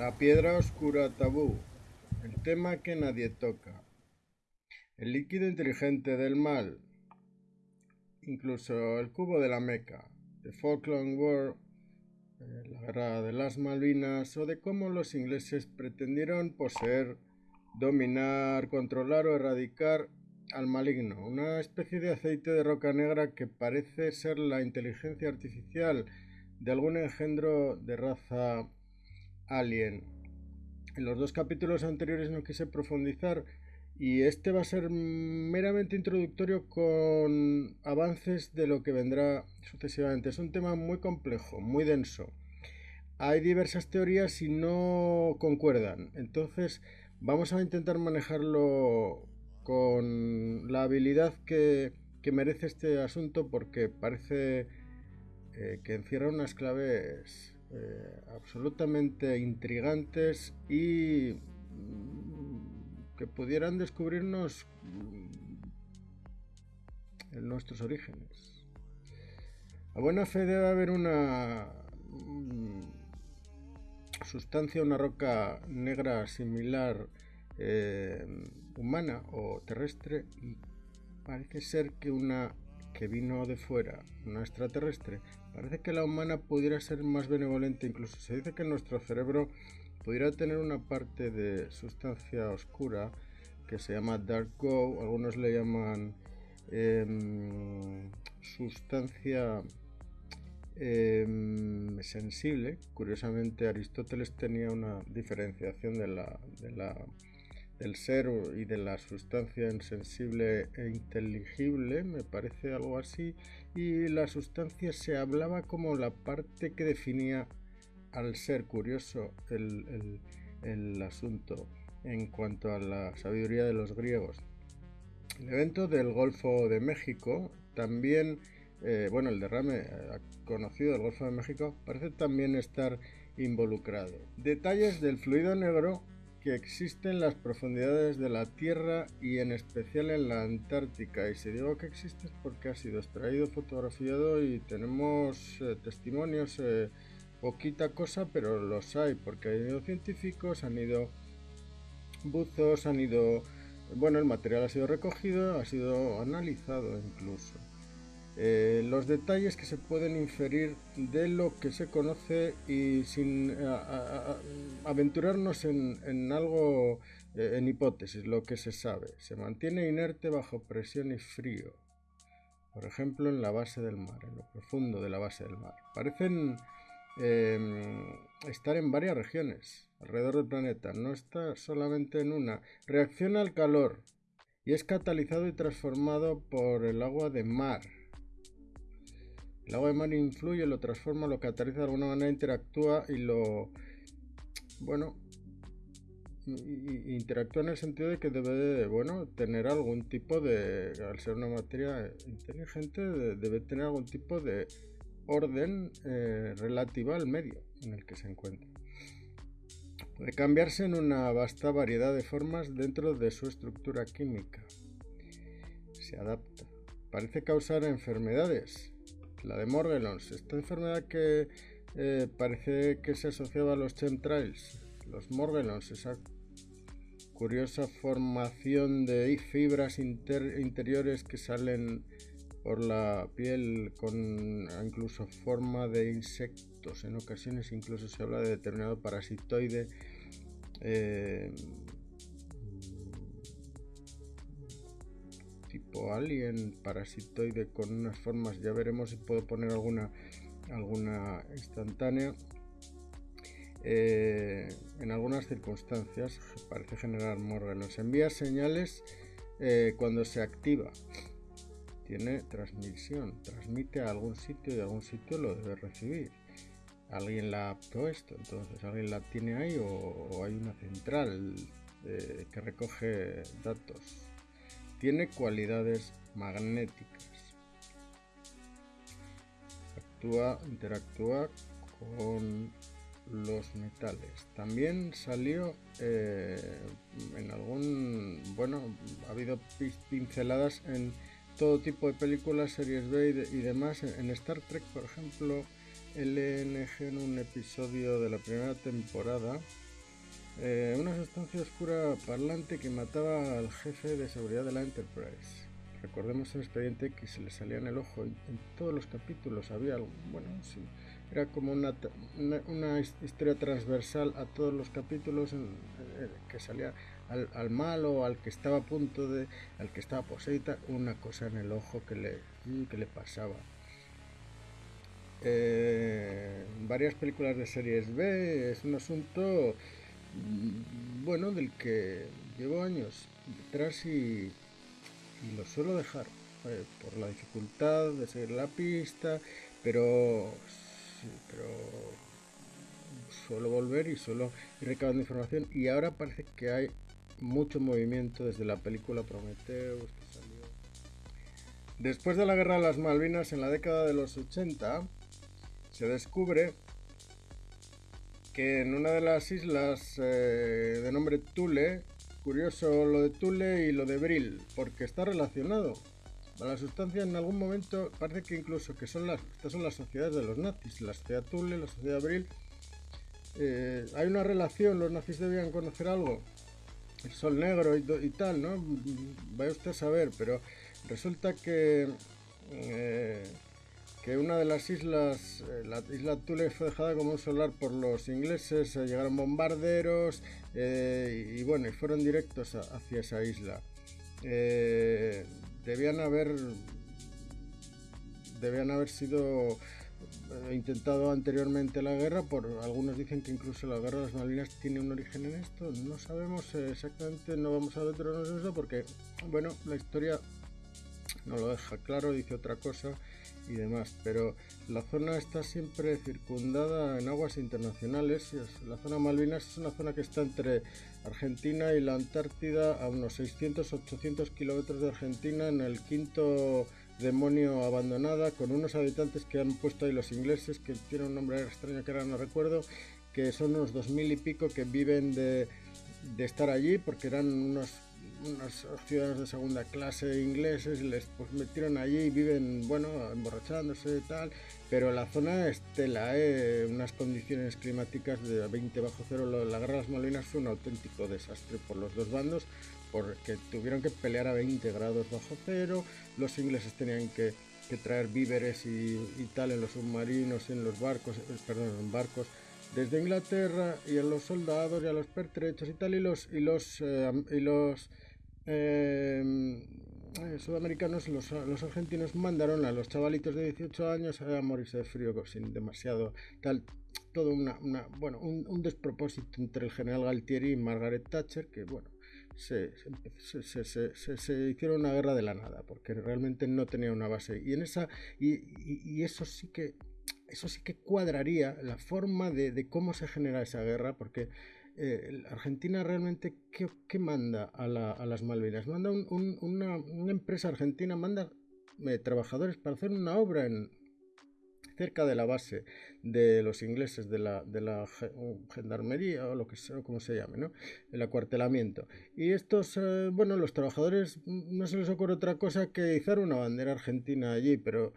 La piedra oscura tabú, el tema que nadie toca, el líquido inteligente del mal, incluso el cubo de la Meca, The Falkland War, eh, la guerra de las Malvinas o de cómo los ingleses pretendieron poseer, dominar, controlar o erradicar al maligno, una especie de aceite de roca negra que parece ser la inteligencia artificial de algún engendro de raza alien. En los dos capítulos anteriores no quise profundizar y este va a ser meramente introductorio con avances de lo que vendrá sucesivamente. Es un tema muy complejo, muy denso. Hay diversas teorías y no concuerdan. Entonces vamos a intentar manejarlo con la habilidad que, merece este asunto porque parece eh, que encierra unas claves eh, absolutamente intrigantes y mm, que pudieran descubrirnos mm, en nuestros orígenes. A buena fe debe haber una mm, sustancia, una roca negra similar eh, humana o terrestre y parece ser que una que vino de fuera, una extraterrestre, parece que la humana pudiera ser más benevolente, incluso se dice que nuestro cerebro pudiera tener una parte de sustancia oscura que se llama dark go, algunos le llaman em, sustancia em, sensible. Curiosamente, Aristóteles tenía una diferenciación de la, de la del ser y de la sustancia insensible e inteligible, me parece algo así, y la sustancia se hablaba como la parte que definía al ser curioso el, asunto en cuanto a la sabiduría de los griegos. El evento del Golfo de México también, eh, bueno, el derrame eh, conocido del Golfo de México parece también estar involucrado. Detalles del fluido negro que existe en las profundidades de la Tierra y en especial en la Antártica. Y si digo que existe es porque ha sido extraído, fotografiado y tenemos eh, testimonios, eh, poquita cosa, pero los hay, porque han ido científicos, han ido buzos, han ido... Bueno, el material ha sido recogido, ha sido analizado incluso. Eh, los detalles que se pueden inferir de lo que se conoce y sin aventurarnos en, algo, eh, en hipótesis, lo que se sabe. Se mantiene inerte bajo presión y frío, por ejemplo en la base del mar, en lo profundo de la base del mar. Parecen em, estar en varias regiones alrededor del planeta, no está solamente en una. Reacciona al calor y es catalizado y transformado por el agua de mar el agua de mar influye, lo transforma, lo cataliza de alguna manera, interactúa y lo. Bueno. interactúa en el sentido de que debe bueno, tener algún tipo de. Al ser una materia inteligente, debe tener algún tipo de orden eh, relativa al medio en el que se encuentra. Puede cambiarse en una vasta variedad de formas dentro de su estructura química. Se adapta. Parece causar enfermedades la de Morgellons, esta enfermedad que eh, parece que se asociaba a los chemtrails, los Morgellons, esa curiosa formación de fibras interiores que salen por la piel con incluso forma de insectos, en ocasiones incluso se habla de determinado parasitoide. Eh, tipo alien, parasitoide con unas formas, ya veremos si puedo poner alguna, alguna instantánea. Eh, en algunas circunstancias parece generar Nos Envía señales eh, cuando se activa. Tiene transmisión, transmite a algún sitio y algún sitio lo debe recibir. Alguien la apto esto, entonces alguien la tiene ahí o, hay una central eh, que recoge datos tiene cualidades magnéticas. Actúa, interactúa con los metales. También salió eh, en algún, bueno, ha habido pinceladas en todo tipo de películas, series B y, y demás. En Star Trek, por ejemplo, LNG en un episodio de la primera temporada Eh, una sustancia oscura parlante que mataba al jefe de seguridad de la Enterprise. Recordemos el expediente que se le salía en el ojo en, todos los capítulos. Había algo, bueno, sí, era como una, una, historia transversal a todos los capítulos en, que salía al, al, malo, al que estaba a punto de, al que estaba poseída, una cosa en el ojo que le, que le pasaba. Eh, varias películas de series B es un asunto mm, bueno del que llevo años detrás y, lo suelo dejar eh, por la dificultad de seguir la pista, pero, pero suelo volver y suelo ir recabando información y ahora parece que hay mucho movimiento desde la película Prometheus que salió. Después de la guerra de las Malvinas en la década de los 80, se descubre que en una de las islas eh, de nombre Tule Curioso lo de Tule y lo de Brill, porque está relacionado. La sustancia en algún momento parece que incluso que son las, estas son las sociedades de los nazis, la sociedad Tule, la sociedad Brill. Eh, hay una relación, los nazis debían conocer algo, el sol negro y, tal, ¿no? Vaya usted a saber, pero resulta que eh, que una de las islas, eh, la isla Tule fue dejada como un solar por los ingleses, llegaron bombarderos eh, y, bueno, y fueron directos hacia esa isla. Eh, debían haber debían haber sido intentado anteriormente la guerra, por algunos dicen que incluso la guerra de las Malvinas tiene un origen en esto, no sabemos exactamente, no vamos a detenernos en eso porque, bueno, la historia no lo deja claro, dice otra cosa y demás, pero la zona está siempre circundada en aguas internacionales. La zona Malvinas es una zona que está entre Argentina y la Antártida a unos 600-800 kilómetros de Argentina en el quinto demonio abandonada con unos habitantes que han puesto ahí los ingleses que tienen un nombre extraño que ahora no recuerdo que son unos dos mil y pico que viven de, de estar allí porque eran unos unos ciudadanos de segunda clase ingleses les pues, metieron allí y viven, bueno, emborrachándose y tal, pero la zona es tela, ¿eh? unas condiciones climáticas de 20 bajo cero. La guerra de las Malvinas fue un auténtico desastre por los dos bandos, porque tuvieron que pelear a 20 grados bajo cero, los ingleses tenían que, traer víveres y, tal en los submarinos, en los barcos, eh, perdón, en barcos desde Inglaterra y a los soldados y a los pertrechos y tal y los y los eh, y los eh, sudamericanos, los, argentinos mandaron a los chavalitos de 18 años a morirse de frío sin demasiado tal, todo una, bueno, un, despropósito entre el general Galtieri y Margaret Thatcher, que bueno, se, se, se, se, hicieron una guerra de la nada, porque realmente no tenía una base. Y en esa, y, y, eso sí que eso sí que cuadraría la forma de, de cómo se genera esa guerra, porque eh, Argentina realmente, ¿qué, manda a, las Malvinas? Manda una, empresa argentina, manda eh, trabajadores para hacer una obra en, cerca de la base de los ingleses de la, de la gendarmería o lo que sea, como se llame, ¿no? El acuartelamiento. Y estos, eh, bueno, los trabajadores mm, no se les ocurre otra cosa que izar una bandera argentina allí, pero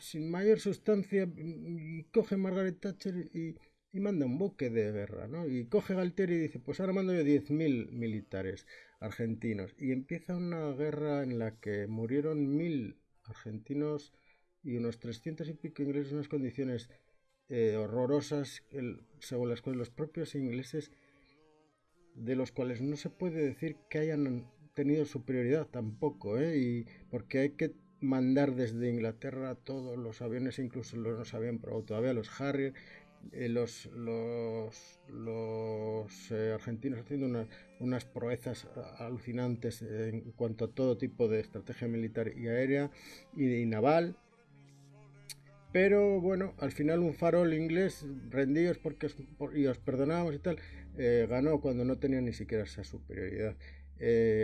sin mayor sustancia, mm, y coge Margaret Thatcher y y manda un buque de guerra, ¿no? Y coge Galtieri y dice, pues ahora mando yo 10.000 militares argentinos. Y empieza una guerra en la que murieron mil argentinos y unos 300 y pico ingleses en unas condiciones eh, horrorosas, según las cuales los propios ingleses, de los cuales no se puede decir que hayan tenido superioridad tampoco, ¿eh? Y porque hay que mandar desde Inglaterra todos los aviones, incluso los no se habían probado todavía, los Harrier, eh, los, los, los eh, argentinos haciendo unas proezas alucinantes en cuanto a todo tipo de estrategia militar y aérea y, naval. Pero bueno, al final un farol inglés, rendidos porque y os perdonamos y tal, eh, ganó cuando no tenía ni siquiera esa superioridad.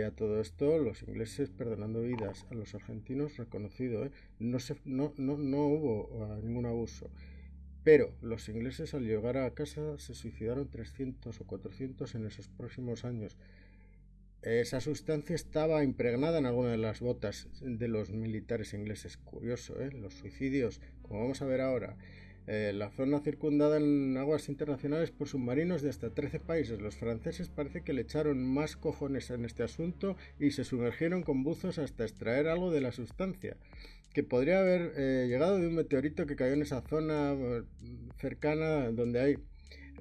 A todo esto, los ingleses perdonando vidas a los argentinos, reconocido, no, se, no, no, no hubo ah, ningún abuso. Pero los ingleses al llegar a casa se suicidaron 300 o 400 en esos próximos años. Esa sustancia estaba impregnada en alguna de las botas de los militares ingleses. Curioso, ¿eh? Los suicidios, como vamos a ver ahora. Eh, la zona circundada en aguas internacionales por submarinos de hasta 13 países. Los franceses parece que le echaron más cojones en este asunto y se sumergieron con buzos hasta extraer algo de la sustancia, que podría haber eh, llegado de un meteorito que cayó en esa zona eh, cercana donde hay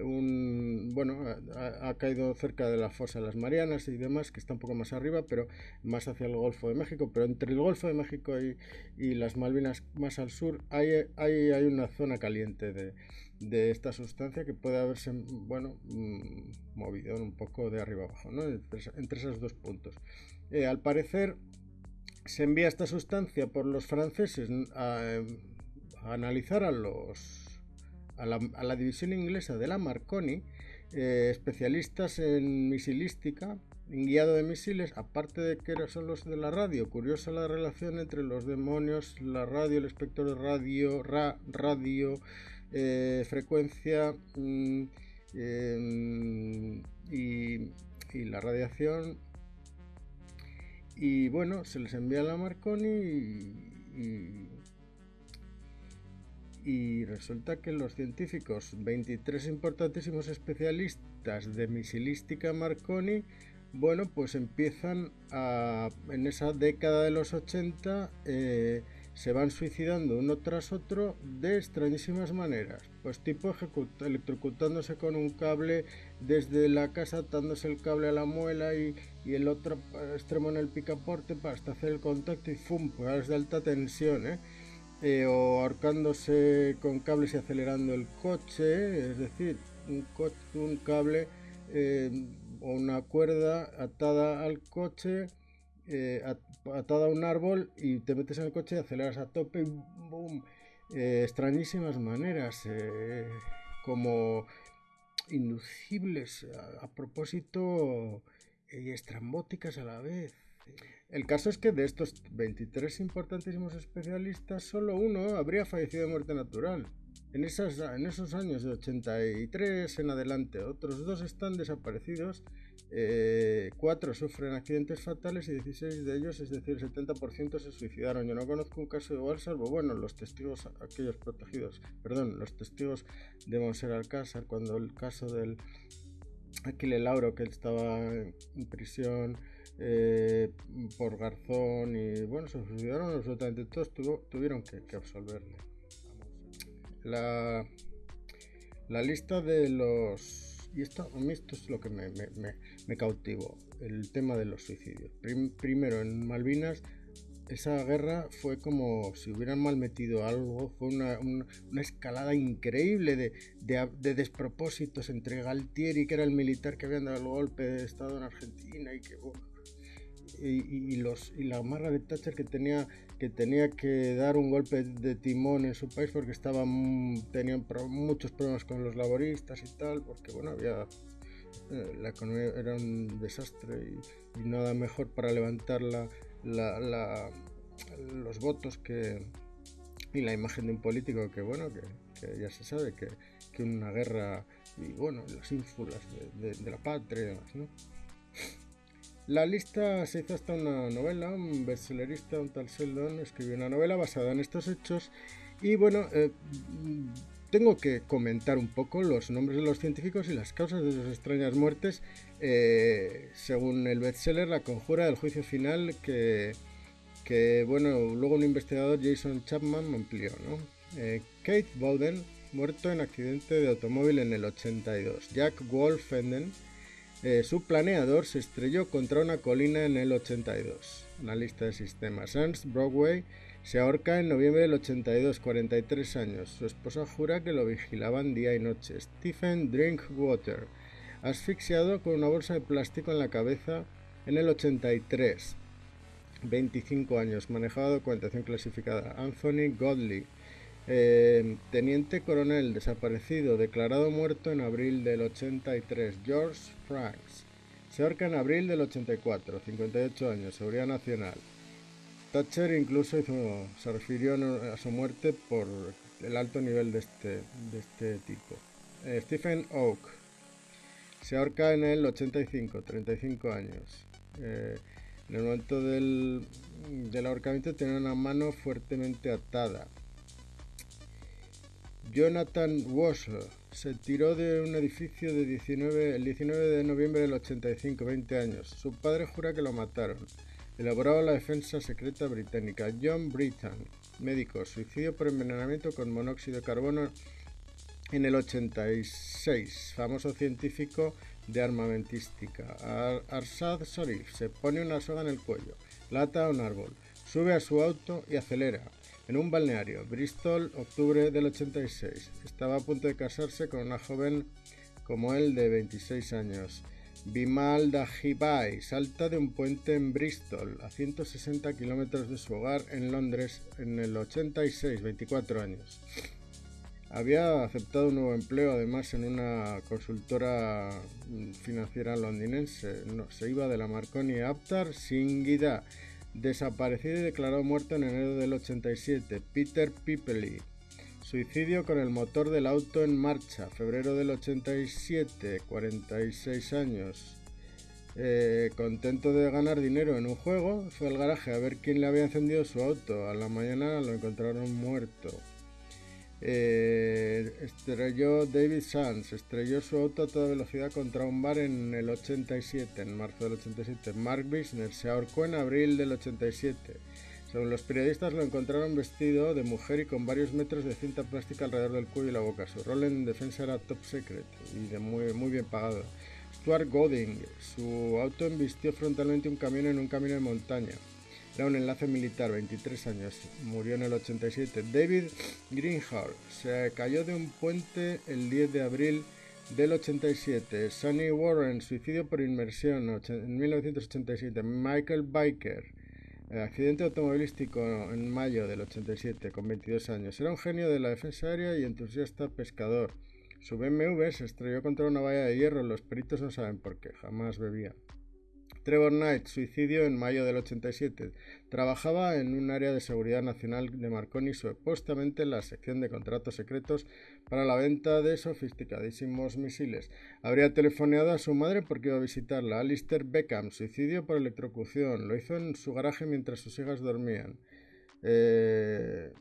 un bueno ha, caído cerca de la fosa de las Marianas y demás que está un poco más arriba pero más hacia el Golfo de México pero entre el Golfo de México y, las Malvinas más al sur hay, hay, una zona caliente de, de, esta sustancia que puede haberse bueno mm, movido un poco de arriba abajo ¿no? entre, esos dos puntos eh, al parecer se envía esta sustancia por los franceses a analizar a los a la, división inglesa de la Marconi, eh, especialistas en misilística, en guiado de misiles, aparte de que son los de la radio. Curiosa la relación entre los demonios, la radio, el espectro de radio, radio, eh, frecuencia mm, em, y, la radiación. Y bueno, se les envía a la Marconi y resulta que los científicos, 23 importantísimos especialistas de misilística Marconi, bueno, pues empiezan a, en esa década de los 80, eh, se van suicidando uno tras otro de extrañísimas maneras. Pues tipo electrocutándose con un cable desde la casa, atándose el cable a la muela y, el otro extremo en el picaporte para hasta hacer el contacto y ¡fum! Pues de alta tensión, ¿eh? Eh, o ahorcándose con cables y acelerando el coche, es decir, un, un cable eh, o una cuerda atada al coche, eh, atada a un árbol y te metes en el coche y aceleras a tope y ¡boom! extrañísimas maneras, como inducibles a propósito y estrambóticas a la vez. El caso es que de estos 23 importantísimos especialistas, solo uno habría fallecido de muerte natural. En, esos años de 83 en adelante, otros dos están desaparecidos, eh, cuatro sufren accidentes fatales y 16 de ellos, es decir, el 70% se suicidaron. Yo no conozco un caso igual, salvo, bueno, los testigos, aquellos protegidos, perdón, los testigos de Monser Alcázar, cuando el caso del Aquile Lauro, que estaba en prisión eh, por Garzón y bueno, se suicidaron absolutamente todos, tuvieron que, absolverle. La, la lista de los... Y esto, a mí esto es lo que me, me, me, cautivó, el tema de los suicidios. primero, en Malvinas esa guerra fue como si hubieran mal metido algo, fue una, escalada increíble de, de, despropósitos entre Galtieri, que era el militar que había dado el golpe de Estado en Argentina, y que y, los, y la Margaret Thatcher que tenía, que tenía que dar un golpe de timón en su país porque estaban, tenían muchos problemas con los laboristas y tal, porque bueno, había eh, la economía era un desastre y, nada mejor para levantar la, la, los votos que y la imagen de un político que bueno que, ya se sabe que, que, una guerra y bueno las ínfulas de, de, la patria y demás ¿no? La lista se hizo hasta una novela, un bestsellerista, un tal Sheldon, escribió una novela basada en estos hechos y bueno, eh, tengo que comentar un poco los nombres de los científicos y las causas de sus extrañas muertes eh, según el bestseller La conjura del juicio final que, que bueno, luego un investigador Jason Chapman amplió, ¿no? Eh, Kate Bowden, muerto en accidente de automóvil en el 82. Jack Wolfenden, eh, su planeador se estrelló contra una colina en el 82. Analista de sistemas. Ernst Broadway se ahorca en noviembre del 82, 43 años. Su esposa jura que lo vigilaban día y noche. Stephen Drinkwater, asfixiado con una bolsa de plástico en la cabeza en el 83. 25 años, manejado documentación clasificada. Anthony Godley, eh, teniente coronel desaparecido, declarado muerto en abril del 83. George Franks. Se ahorca en abril del 84, 58 años, Seguridad Nacional. Thatcher incluso se refirió a su muerte por el alto nivel de este, este tipo. Eh, Stephen Oak. Se ahorca en el 85, 35 años. Eh, en el momento del, del ahorcamiento tiene una mano fuertemente atada. Jonathan Walsh se tiró de un edificio de 19, el 19 de noviembre del 85, 20 años. Su padre jura que lo mataron. Elaboraba la defensa secreta británica. John Britton, médico, suicidio por envenenamiento con monóxido de carbono en el 86. Famoso científico de armamentística. Arsad Sharif se pone una soga en el cuello, lata a un árbol, sube a su auto y acelera. En un balneario, Bristol, octubre del 86. Estaba a punto de casarse con una joven como él de 26 años. Bimal Dahibai salta de un puente en Bristol, a 160 kilómetros de su hogar en Londres, en el 86, 24 años. Había aceptado un nuevo empleo, además, en una consultora financiera londinense. se iba de la Marconi Aptar Singida, desaparecido y declarado muerto en enero del 87. Peter Pipely. Suicidio con el motor del auto en marcha, febrero del 87, 46 años. Eh, contento de ganar dinero en un juego, fue al garaje a ver quién le había encendido su auto. A la mañana lo encontraron muerto. Eh, estrelló David Sands, estrelló su auto a toda velocidad contra un bar en el 87, en marzo del 87. Mark Bisner se ahorcó en abril del 87. Según los periodistas lo encontraron vestido de mujer y con varios metros de cinta plástica alrededor del cuello y la boca. Su rol en defensa era top secret y de muy, muy bien pagado. Stuart Golding, su auto embistió frontalmente un camión en un camino de montaña. Era un enlace militar, 23 años, murió en el 87. David Greenhart se cayó de un puente el 10 de abril del 87. Sonny Warren, suicidio por inmersión en 1987. Michael Biker, eh, accidente automovilístico en mayo del 87 con 22 años. Era un genio de la defensa aérea y entusiasta pescador. Su BMW se estrelló contra una valla de hierro. Los peritos no saben por qué, jamás bebía. Trevor Knight, suicidio en mayo del 87. Trabajaba en un área de seguridad nacional de Marconi, supuestamente en la sección de contratos secretos para la venta de sofisticadísimos misiles. Habría telefoneado a su madre porque iba a visitarla. Alistair Beckham, suicidio por electrocución. Lo hizo en su garaje mientras sus hijas dormían. Eh,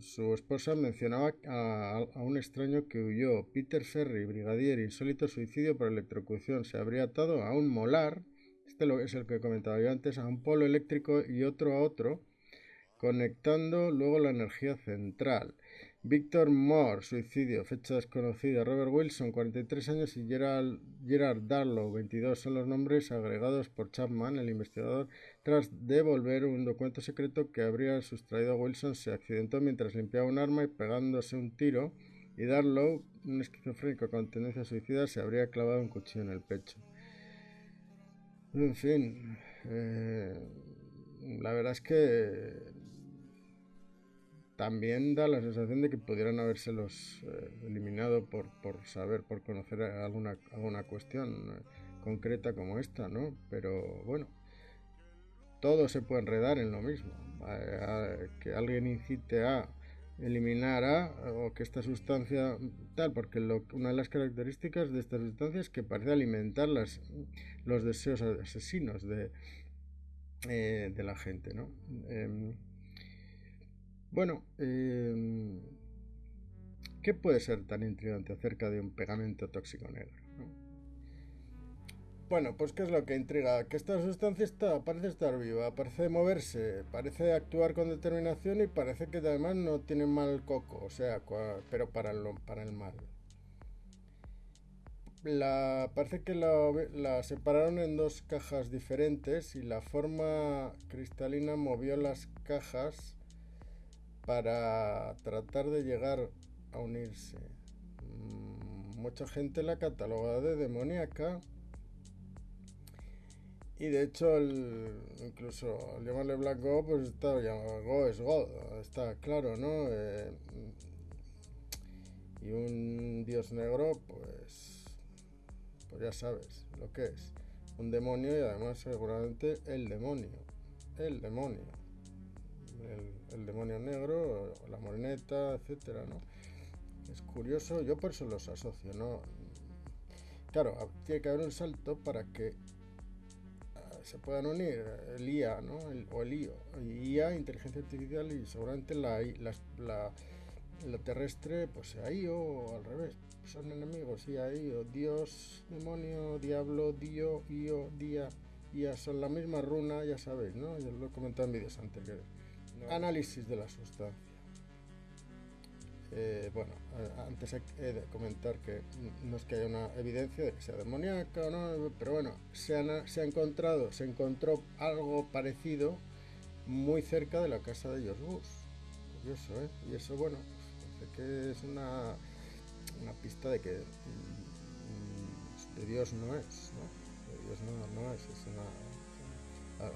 su esposa mencionaba a, a, un extraño que huyó. Peter Ferry, brigadier, insólito suicidio por electrocución. Se habría atado a un molar este es el que comentaba yo antes, a un polo eléctrico y otro a otro, conectando luego la energía central. Víctor Moore, suicidio, fecha desconocida. Robert Wilson, 43 años, y Gerard Darlow, 22, son los nombres agregados por Chapman, el investigador, tras devolver un documento secreto que habría sustraído a Wilson. Se accidentó mientras limpiaba un arma y pegándose un tiro, y Darlow, un esquizofrénico con tendencia suicida, se habría clavado un cuchillo en el pecho. En fin, eh, la verdad es que también da la sensación de que pudieran habérselos eh, eliminado por, por, saber, por conocer alguna, alguna cuestión eh, concreta como esta, ¿no? Pero bueno, todo se puede enredar en lo mismo. que alguien incite a eliminar a o que esta sustancia tal, porque una de las características de esta sustancia es que parece alimentar las, los deseos asesinos de, eh, de la gente, ¿no? Em, bueno, em, ¿qué puede ser tan intrigante acerca de un pegamento tóxico negro? Bueno, pues ¿qué es lo que intriga? Que esta sustancia está, parece estar viva, parece moverse, parece actuar con determinación y parece que además no tiene mal coco, o sea, pero para el, para el mal. La, parece que la, la separaron en dos cajas diferentes y la forma cristalina movió las cajas para tratar de llegar a unirse. Mm, mucha gente la cataloga de demoníaca y de hecho, el, incluso al llamarle Black Go, pues está Go es God, está claro, ¿no? Eh, y un dios negro, pues, pues ya sabes lo que es. Un demonio y además seguramente el demonio. El demonio. El, el demonio negro, la moreneta, etcétera, ¿no? Es curioso, yo por eso los asocio, ¿no? Claro, tiene que haber un salto para que se puedan unir el IA ¿no? o el IO, IA, inteligencia artificial y seguramente la, la, lo terrestre, pues ahí o al revés. Son enemigos, y ahí o Dios, demonio, diablo, dio, io, día, ya son la misma runa, ya sabéis, ¿no? Yo lo he comentado en vídeos anteriores. Análisis de la sustancia. Eh, bueno, antes he de comentar que no es que haya una evidencia de que sea demoníaca o no, pero bueno, se, ha encontrado, se encontró algo parecido muy cerca de la casa de George Bush. Curioso, ¿eh? Y eso, bueno, pues, que es una, una pista de que mm, de Dios no es, ¿no? De Dios no, es, es una...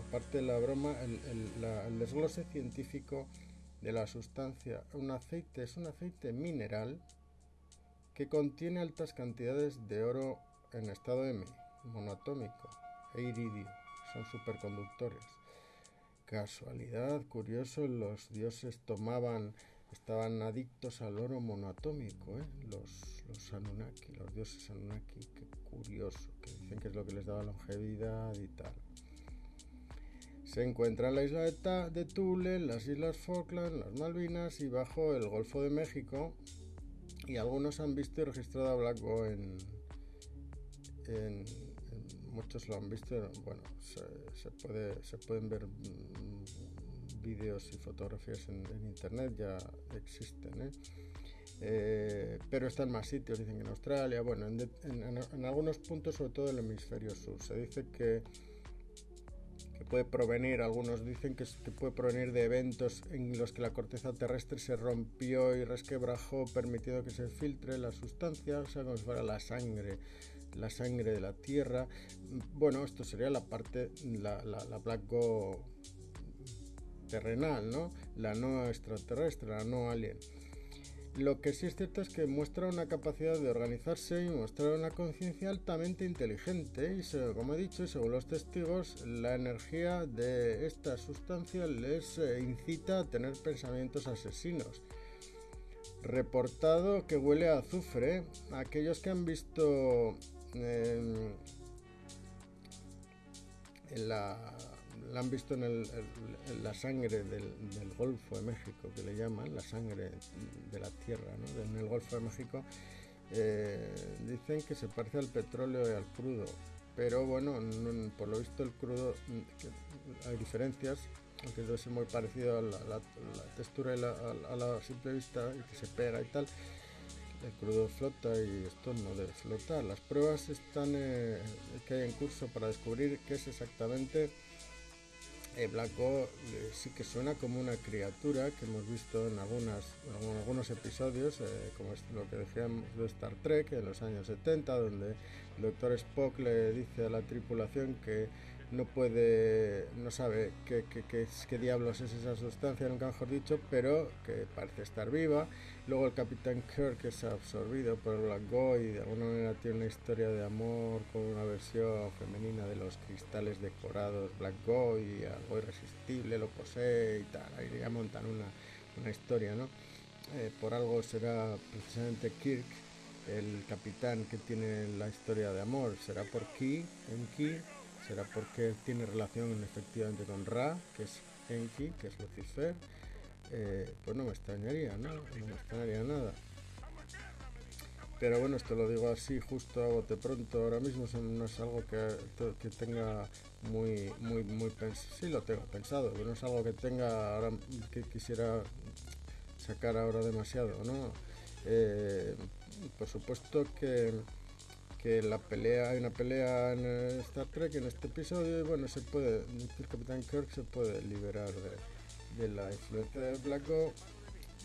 Aparte de la broma, el, el desglose científico de la sustancia. Un aceite es un aceite mineral que contiene altas cantidades de oro en estado M, monoatómico, e iridio. Son superconductores. Casualidad, curioso, los dioses tomaban, estaban adictos al oro monoatómico, ¿eh? los, los Anunnaki, los dioses Anunnaki, qué curioso, que dicen que es lo que les daba longevidad y tal. Se encuentra en la isla de, Tule, las islas Falkland, las Malvinas y bajo el Golfo de México. Y algunos han visto y registrado a Black en, en, muchos lo han visto. Bueno, se, puede, se pueden ver mm, vídeos y fotografías en, internet, ya existen. ¿eh? Eh, pero están más sitios, dicen en Australia, bueno, en, algunos puntos, sobre todo el hemisferio sur. Se dice que puede provenir, algunos dicen que, puede provenir de eventos en los que la corteza terrestre se rompió y resquebrajó, permitiendo que se filtre la sustancia, o sea, como si fuera la sangre, la sangre de la Tierra. Bueno, esto sería la parte, la, la, la terrenal, ¿no? La no extraterrestre, la no alien. Lo que sí es cierto es que muestra una capacidad de organizarse y mostrar una conciencia altamente inteligente y, como he dicho, según los testigos, la energía de esta sustancia les eh, incita a tener pensamientos asesinos. Reportado que huele a azufre. Aquellos que han visto em, en la la han visto en, la sangre del, Golfo de México, que le llaman, la sangre de la tierra, ¿no? en el Golfo de México, eh, dicen que se parece al petróleo y al crudo, pero bueno, por lo visto el crudo, hay diferencias, aunque debe ser muy parecido a la, textura y a, la simple vista, y que se pega y tal, el crudo flota y esto no debe flotar. Las pruebas están eh, que hay en curso para descubrir qué es exactamente eh, Blanco eh, sí que suena como una criatura que hemos visto en, algunos episodios, eh, como es lo que decíamos de Star Trek en los años 70, donde el doctor Spock le dice a la tripulación que no puede, no sabe qué, qué, diablos es esa sustancia, nunca mejor dicho, pero que parece estar viva. Luego el Capitán Kirk es absorbido por Black Boy y de alguna manera tiene una historia de amor con una versión femenina de los cristales decorados Black Boy y algo irresistible lo posee y tal. Ahí ya montan una, una historia, ¿no? Eh, por algo será precisamente Kirk el capitán que tiene la historia de amor. Será por Ki, en Ki, será porque tiene relación efectivamente con Ra, que es Enki, que es Lucifer, eh, pues no me extrañaría, ¿no? No me extrañaría nada. Pero bueno, esto lo digo así, justo a bote pronto, ahora mismo no es algo que, que tenga muy, muy, muy pensado, sí lo tengo pensado, pero no es algo que tenga ahora, que quisiera sacar ahora demasiado, ¿no? Eh, por supuesto que que la pelea, hay una pelea en Star Trek en este episodio y bueno, se puede, el Capitán Kirk se puede liberar de, la influencia de Black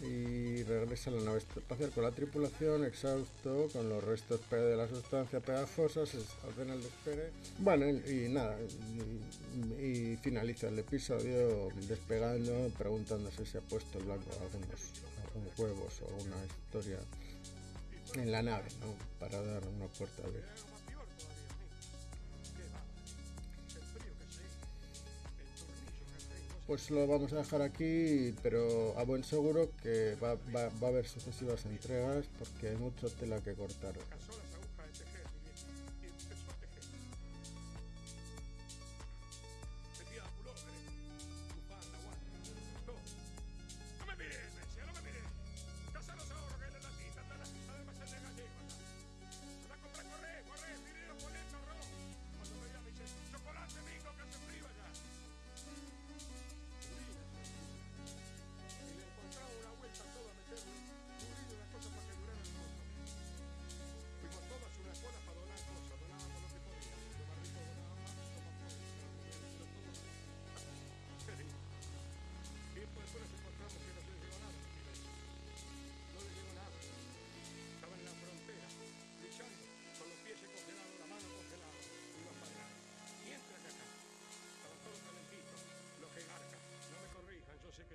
y regresa a la nave espacial con la tripulación, exhausto, con los restos de la sustancia pegajosa, se ordena el despegue. Bueno, y, nada, y, finaliza el episodio despegando, preguntándose si ha puesto el blanco algunos, algunos huevos o una historia en la nave, ¿no? Para dar una puerta abierta. Pues lo vamos a dejar aquí, pero a buen seguro que va, a haber sucesivas entregas porque hay mucha tela que cortar.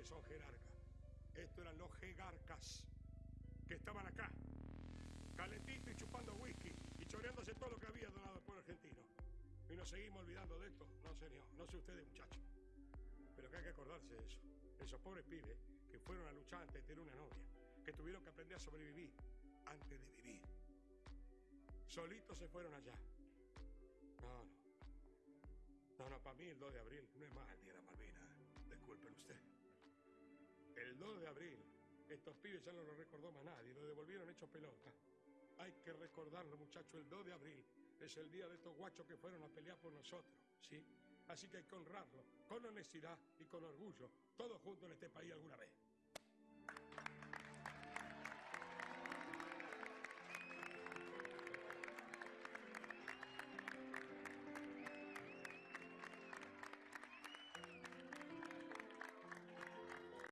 Estos eran los jegarcas que estaban acá, calentito y chupando whisky y choreándose todo lo que había donado el pueblo argentino. Y nos seguimos olvidando de esto. No, señor, no sé ustedes, muchachos. Pero que hay que acordarse de eso. Esos pobres pibes que fueron a luchar antes de tener una novia, que tuvieron que aprender a sobrevivir antes de vivir. Solitos se fueron allá. No, no. No, no, para mí el 2 de abril no es más el día de la Malvina. Disculpen usted. El 2 de abril, estos pibes ya no lo recordó más nadie, lo devolvieron hecho pelota. Hay que recordarlo, muchachos, el 2 de abril es el día de estos guachos que fueron a pelear por nosotros, ¿sí? Así que hay que honrarlo, con honestidad y con orgullo, todos juntos en este país alguna vez.